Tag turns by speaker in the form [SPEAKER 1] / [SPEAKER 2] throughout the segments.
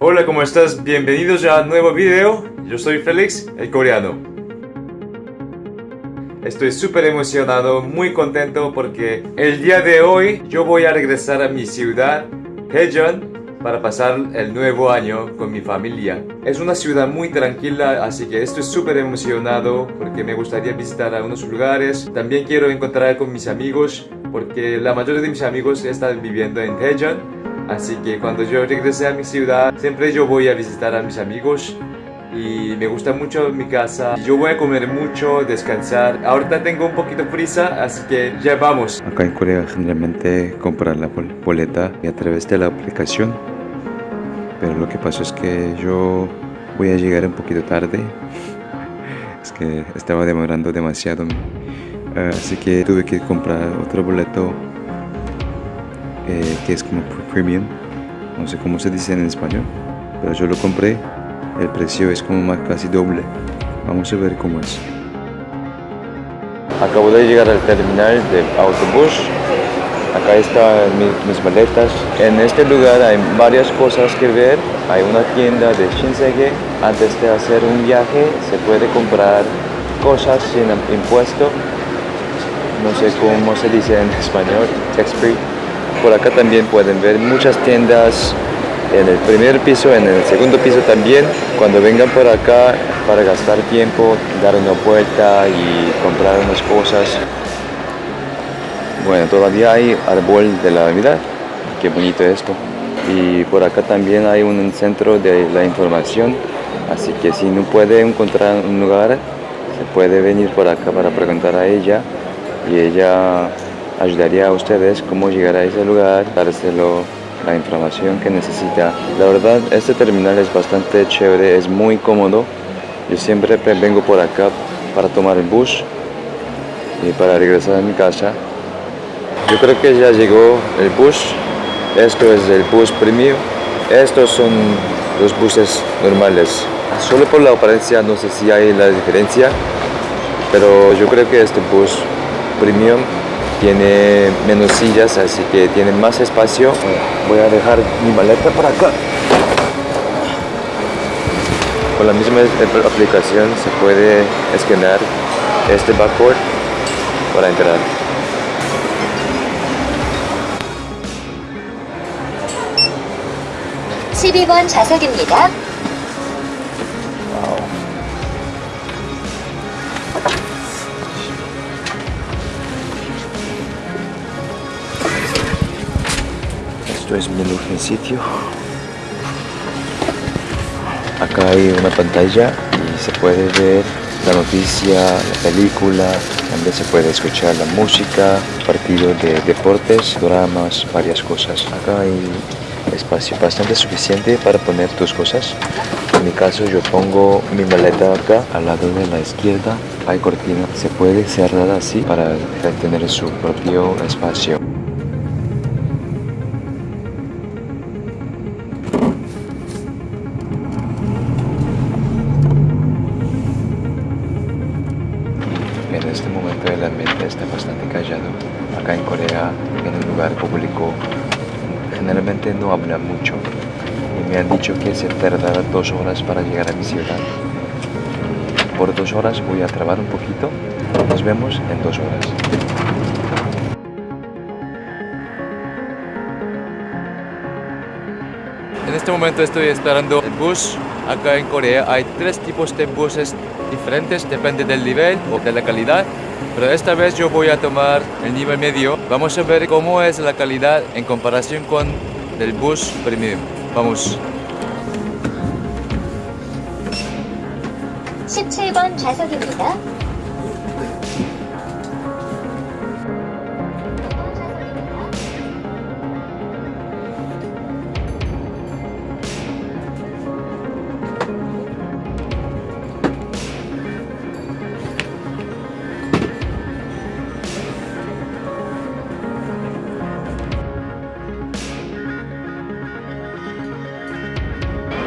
[SPEAKER 1] Hola, ¿cómo estás? Bienvenidos a un nuevo video. Yo soy Félix, el coreano. Estoy súper emocionado, muy contento porque el día de hoy yo voy a regresar a mi ciudad, Daejeon, para pasar el nuevo año con mi familia. Es una ciudad muy tranquila, así que estoy súper emocionado porque me gustaría visitar algunos lugares. También quiero encontrar con mis amigos porque la mayoría de mis amigos están viviendo en Daejeon Así que cuando yo regrese a mi ciudad, siempre yo voy a visitar a mis amigos y me gusta mucho mi casa. Yo voy a comer mucho, descansar. Ahorita tengo un poquito prisa, así que ya vamos.
[SPEAKER 2] Acá en Corea generalmente compran la boleta a través de la aplicación. Pero lo que pasó es que yo voy a llegar un poquito tarde. Es que estaba demorando demasiado. Así que tuve que comprar otro boleto que es como premium, no sé cómo se dice en español, pero yo lo compré, el precio es como más casi doble. Vamos a ver cómo es. Acabo de llegar al terminal del autobús. Acá están mis, maletas. En este lugar hay varias cosas que ver. Hay una tienda de Shinsegae. Antes de hacer un viaje se puede comprar cosas sin impuesto. No sé cómo se dice en español, tax free. Por acá también pueden ver muchas tiendas en el primer piso, en el segundo piso también. Cuando vengan por acá para gastar tiempo, dar una vuelta y comprar unas cosas. Bueno, todavía hay árbol de la Navidad. Qué bonito esto. Y por acá también hay un centro de la información. Así que si no puede encontrar un lugar, se puede venir por acá para preguntar a ella. Y ella ayudaría a ustedes cómo llegar a ese lugar, dárselo la información que necesita. La verdad, este terminal es bastante chévere, es muy cómodo. Yo siempre vengo por acá para tomar el bus y para regresar a mi casa. Yo creo que ya llegó el bus. Esto es el bus premium. Estos son los buses normales. Solo por la apariencia no sé si hay la diferencia, pero yo creo que este bus premium tiene menos sillas, así que tiene más espacio. Voy a dejar mi maleta por acá. Con la misma aplicación se puede escanear este barcode para entrar.
[SPEAKER 3] (12번) 좌석입니다.
[SPEAKER 2] Esto es mi sitio. Acá hay una pantalla y se puede ver la noticia, la película, también se puede escuchar la música, partidos de deportes, dramas, varias cosas. Acá hay espacio bastante suficiente para poner tus cosas. En mi caso yo pongo mi maleta acá, al lado de la izquierda hay cortina. Se puede cerrar así para tener su propio espacio. Ambiente está bastante callado. Acá en Corea, en un lugar público, generalmente no habla mucho. Y me han dicho que se tardará dos horas para llegar a mi ciudad. Por dos horas voy a trabar un poquito. Nos vemos en dos horas.
[SPEAKER 1] En este momento estoy esperando el bus. Acá en Corea hay tres tipos de buses diferentes, depende del nivel o de la calidad. Pero esta vez yo voy a tomar el nivel medio. Vamos a ver cómo es la calidad en comparación con el bus premium. Vamos.
[SPEAKER 3] 17번 좌석입니다.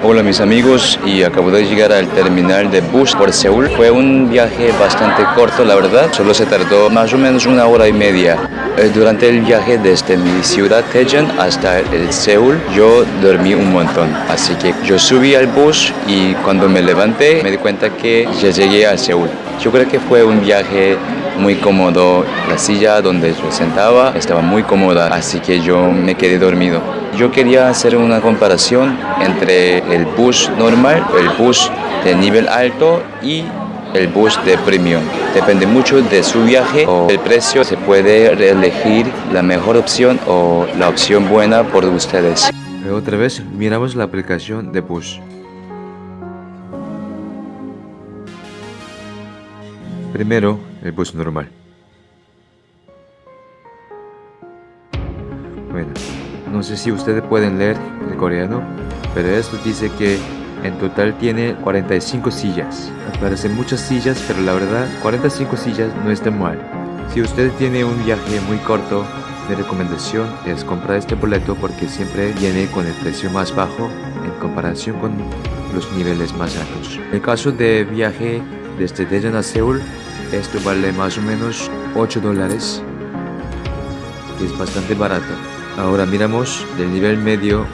[SPEAKER 2] Hola mis amigos y acabo de llegar al terminal de bus por Seúl. Fue un viaje bastante corto la verdad, solo se tardó más o menos una hora y media.
[SPEAKER 4] Eh, Durante el viaje desde mi ciudad Daejeon hasta el Seúl, yo dormí un montón. Así que yo subí al bus y cuando me levanté me di cuenta que ya llegué al Seúl. Yo creo que fue un viaje muy cómodo. La silla donde yo sentaba estaba muy cómoda, así que yo me quedé dormido. Yo quería hacer una comparación entre el bus normal, el bus de nivel alto y el bus de premium. Depende mucho de su viaje o el precio. Se puede elegir la mejor opción o la opción buena por ustedes.
[SPEAKER 2] Otra vez miramos la aplicación de bus. Primero, el bus normal. Bueno, no sé si ustedes pueden leer el coreano, pero esto dice que en total tiene 45 sillas. Parecen muchas sillas, pero la verdad 45 sillas no está mal. Si usted tiene un viaje muy corto, mi recomendación es comprar este boleto porque siempre viene con el precio más bajo en comparación con los niveles más altos. En el caso de viaje desde Daejeon a Seúl, esto vale más o menos 8 dólares, es bastante barato. Ahora miramos del nivel medio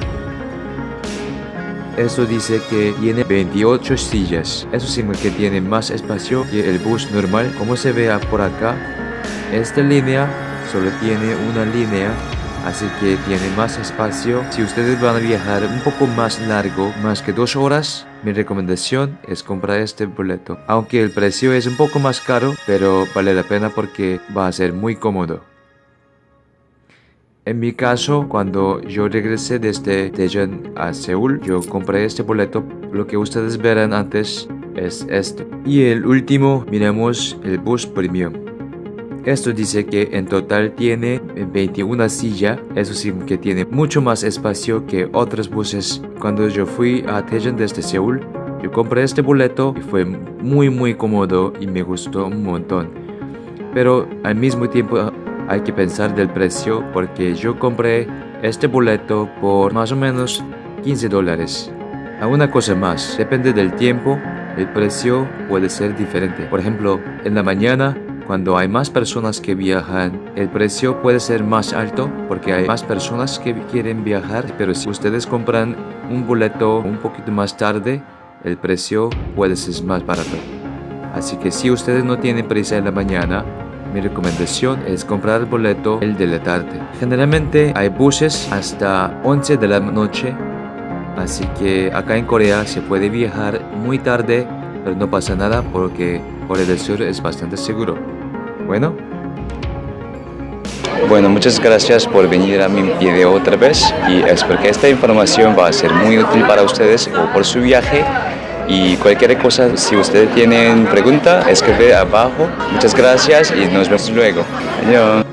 [SPEAKER 2] eso dice que tiene 28 sillas. Eso significa que tiene más espacio que el bus normal. Como se vea por acá, esta línea solo tiene una línea. Así que tiene más espacio. Si ustedes van a viajar un poco más largo, más que dos horas, mi recomendación es comprar este boleto. Aunque el precio es un poco más caro, pero vale la pena porque va a ser muy cómodo. En mi caso, cuando yo regresé desde Daejeon a Seúl, yo compré este boleto. Lo que ustedes verán antes es esto. Y el último, miremos el bus premium. Esto dice que en total tiene 21 sillas, eso sí que tiene mucho más espacio que otros buses. Cuando yo fui a Daejeon desde Seúl, yo compré este boleto y fue muy muy cómodo y me gustó un montón. Pero al mismo tiempo hay que pensar del precio porque yo compré este boleto por más o menos 15 dólares. A una cosa más, depende del tiempo, el precio puede ser diferente. Por ejemplo, en la mañana, cuando hay más personas que viajan, el precio puede ser más alto porque hay más personas que quieren viajar. Pero si ustedes compran un boleto un poquito más tarde, el precio puede ser más barato. Así que si ustedes no tienen prisa en la mañana, mi recomendación es comprar el boleto el de la tarde. Generalmente hay buses hasta 11 de la noche, así que acá en Corea se puede viajar muy tarde, pero no pasa nada porque Corea del Sur es bastante seguro. Bueno,
[SPEAKER 4] Bueno, muchas gracias por venir a mi video otra vez y espero que esta información va a ser muy útil para ustedes o por su viaje. Y cualquier cosa, si ustedes tienen pregunta, escribe abajo. Muchas gracias y nos vemos luego. Adiós.